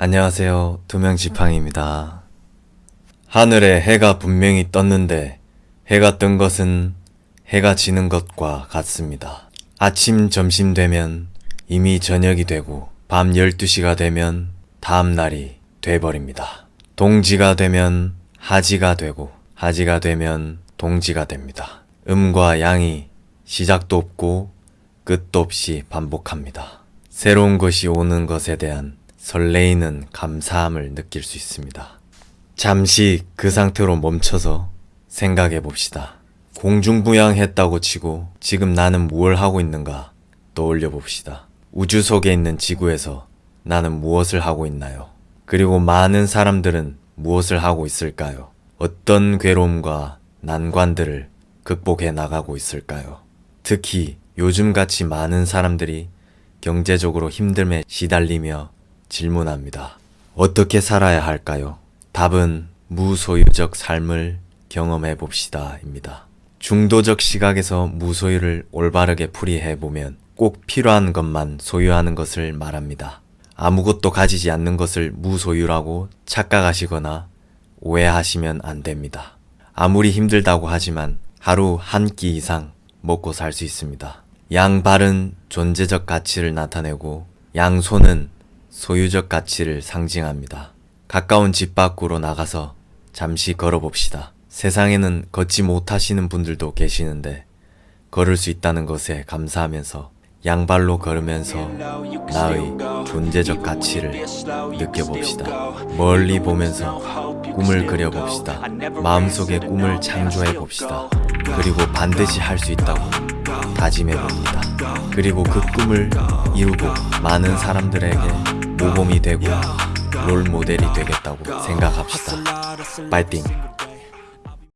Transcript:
안녕하세요. 두명 지팡입니다. 하늘에 해가 분명히 떴는데 해가 뜬 것은 해가 지는 것과 같습니다. 아침, 점심 되면 이미 저녁이 되고 밤 12시가 되면 다음 날이 돼버립니다. 동지가 되면 하지가 되고 하지가 되면 동지가 됩니다. 음과 양이 시작도 없고 끝도 없이 반복합니다. 새로운 것이 오는 것에 대한 설레이는 감사함을 느낄 수 있습니다. 잠시 그 상태로 멈춰서 생각해 봅시다. 공중부양했다고 치고 지금 나는 무엇을 하고 있는가 떠올려 봅시다. 우주 속에 있는 지구에서 나는 무엇을 하고 있나요? 그리고 많은 사람들은 무엇을 하고 있을까요? 어떤 괴로움과 난관들을 극복해 나가고 있을까요? 특히 요즘같이 많은 사람들이 경제적으로 힘듦에 시달리며 질문합니다. 어떻게 살아야 할까요? 답은 무소유적 삶을 경험해 봅시다 입니다. 중도적 시각에서 무소유를 올바르게 풀이해 보면 꼭 필요한 것만 소유하는 것을 말합니다. 아무것도 가지지 않는 것을 무소유라고 착각하시거나 오해하시면 안 됩니다. 아무리 힘들다고 하지만 하루 한 끼 이상 먹고 살 수 있습니다. 양발은 존재적 가치를 나타내고 양손은 소유적 가치를 상징합니다. 가까운 집 밖으로 나가서 잠시 걸어봅시다. 세상에는 걷지 못하시는 분들도 계시는데 걸을 수 있다는 것에 감사하면서 양발로 걸으면서 나의 존재적 가치를 느껴봅시다. 멀리 보면서 꿈을 그려봅시다. 마음속에 꿈을 창조해봅시다. 그리고 반드시 할 수 있다고 다짐해봅니다. 그리고 그 꿈을 이루고 많은 사람들에게 모범이 되고 롤 모델이 되겠다고 생각합시다. 파이팅!